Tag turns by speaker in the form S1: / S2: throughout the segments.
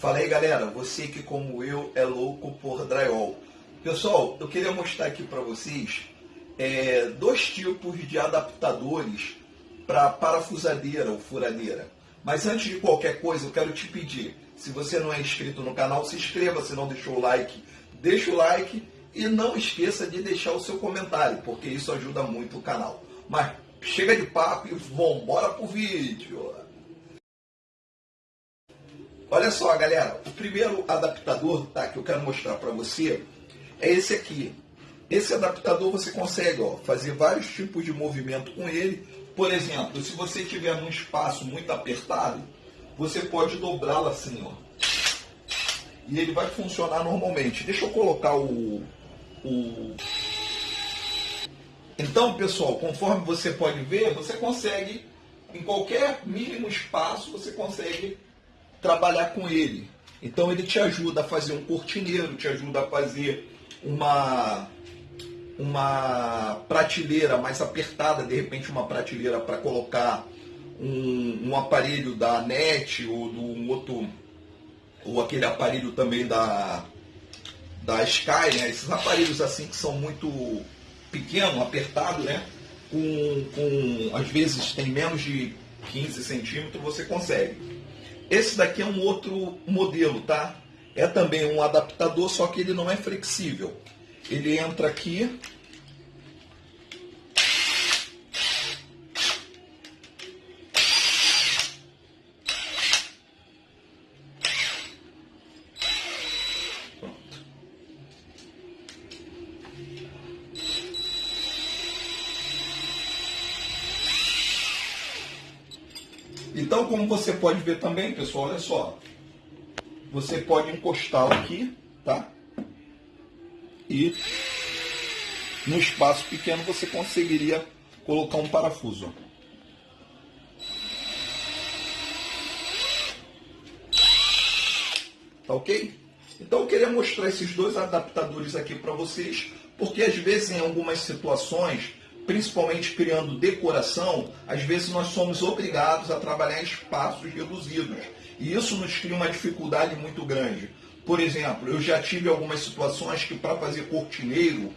S1: Fala aí galera, você que como eu é louco por drywall. Pessoal, eu queria mostrar aqui para vocês é, dois tipos de adaptadores para parafusadeira ou furadeira. Mas antes de qualquer coisa, eu quero te pedir, se você não é inscrito no canal, se inscreva, se não deixou o like, deixa o like e não esqueça de deixar o seu comentário, porque isso ajuda muito o canal. Mas chega de papo e vamos embora pro vídeo. Olha só, galera, o primeiro adaptador tá, que eu quero mostrar para você é esse aqui. Esse adaptador você consegue ó, fazer vários tipos de movimento com ele. Por exemplo, se você tiver num espaço muito apertado, você pode dobrá-lo assim, ó. E ele vai funcionar normalmente. Deixa eu colocar o, o... Então, pessoal, conforme você pode ver, você consegue, em qualquer mínimo espaço, você consegue trabalhar com ele. Então ele te ajuda a fazer um cortineiro, te ajuda a fazer uma, uma prateleira mais apertada, de repente uma prateleira para colocar um, um, aparelho da NET ou do um outro, ou aquele aparelho também da, da Sky, né? esses aparelhos assim que são muito pequeno, apertado, né? Com, com, às vezes tem menos de 15 centímetros, você consegue. Esse daqui é um outro modelo, tá? É também um adaptador, só que ele não é flexível. Ele entra aqui, Então, como você pode ver também, pessoal, olha só. Você pode encostá-lo aqui, tá? E no espaço pequeno você conseguiria colocar um parafuso. Tá ok? Então eu queria mostrar esses dois adaptadores aqui para vocês, porque às vezes em algumas situações principalmente criando decoração, às vezes nós somos obrigados a trabalhar espaços reduzidos. E isso nos cria uma dificuldade muito grande. Por exemplo, eu já tive algumas situações que para fazer cortineiro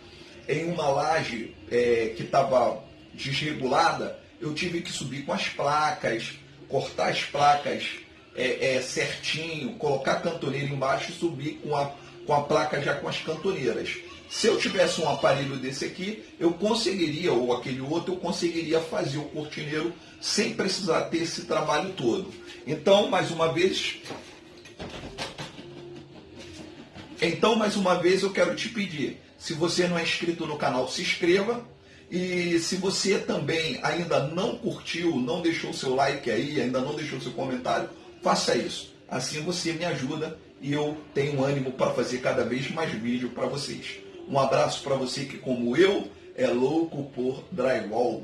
S1: em uma laje é, que estava desregulada, eu tive que subir com as placas, cortar as placas é, é, certinho, colocar a cantoneira embaixo e subir com a, com a placa já com as cantoneiras. Se eu tivesse um aparelho desse aqui, eu conseguiria, ou aquele outro, eu conseguiria fazer o cortineiro sem precisar ter esse trabalho todo. Então, mais uma vez, então, mais uma vez, eu quero te pedir, se você não é inscrito no canal, se inscreva. E se você também ainda não curtiu, não deixou seu like aí, ainda não deixou seu comentário, faça isso. Assim você me ajuda e eu tenho ânimo para fazer cada vez mais vídeo para vocês. Um abraço para você que, como eu, é louco por drywall.